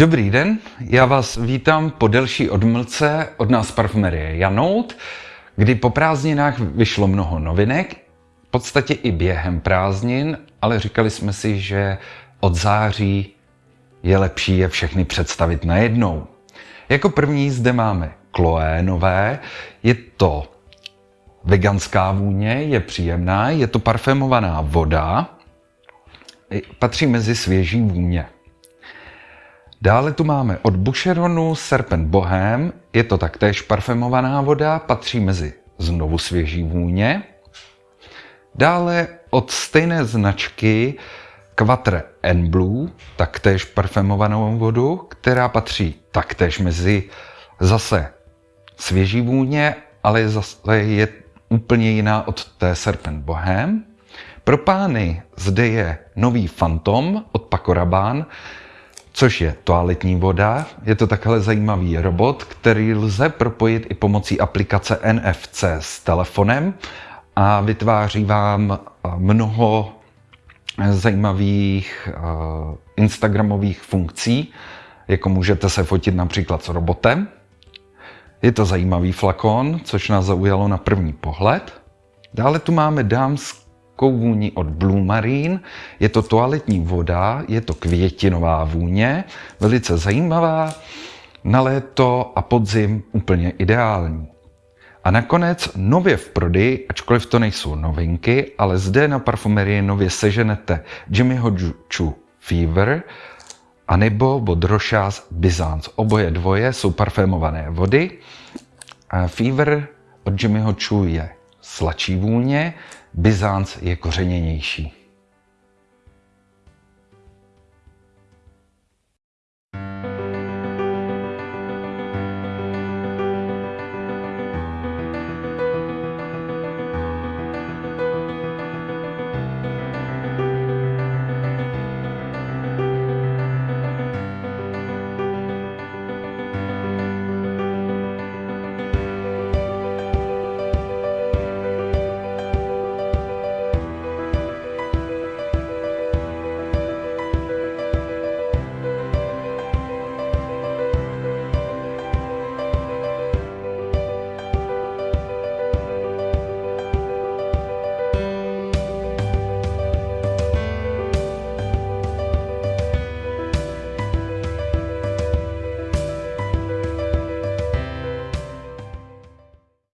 Dobrý den, já vás vítám po delší odmlce od nás parfumerie Janout, kdy po prázdninách vyšlo mnoho novinek, v podstatě i během prázdnin, ale říkali jsme si, že od září je lepší je všechny představit najednou. Jako první zde máme Chloé nové, je to veganská vůně, je příjemná, je to parfémovaná voda, patří mezi svěží vůně. Dále tu máme od Boucheronu Serpent Bohem, je to taktéž parfémovaná voda, patří mezi znovu svěží vůně. Dále od stejné značky Quatre N Blue, taktéž parfémovanou vodu, která patří taktéž mezi zase svěží vůně, ale zase je úplně jiná od té Serpent Bohem. Pro pány zde je nový Phantom od Paco Rabanne, což je toaletní voda. Je to takhle zajímavý robot, který lze propojit i pomocí aplikace NFC s telefonem a vytváří vám mnoho zajímavých Instagramových funkcí, jako můžete se fotit například s robotem. Je to zajímavý flakon, což nás zaujalo na první pohled. Dále tu máme dámský vůni od Blue Marine. Je to toaletní voda, je to květinová vůně, velice zajímavá, na léto a podzim úplně ideální. A nakonec nově v prodeji, ačkoliv to nejsou novinky, ale zde na parfumerii nově seženete Jimmyho Chu Fever a nebo od Rochas Byzance. Oboje dvoje jsou parfémované vody. A Fever od Jimmyho Chu je sladší vůně, Byzanc je kořeněnější.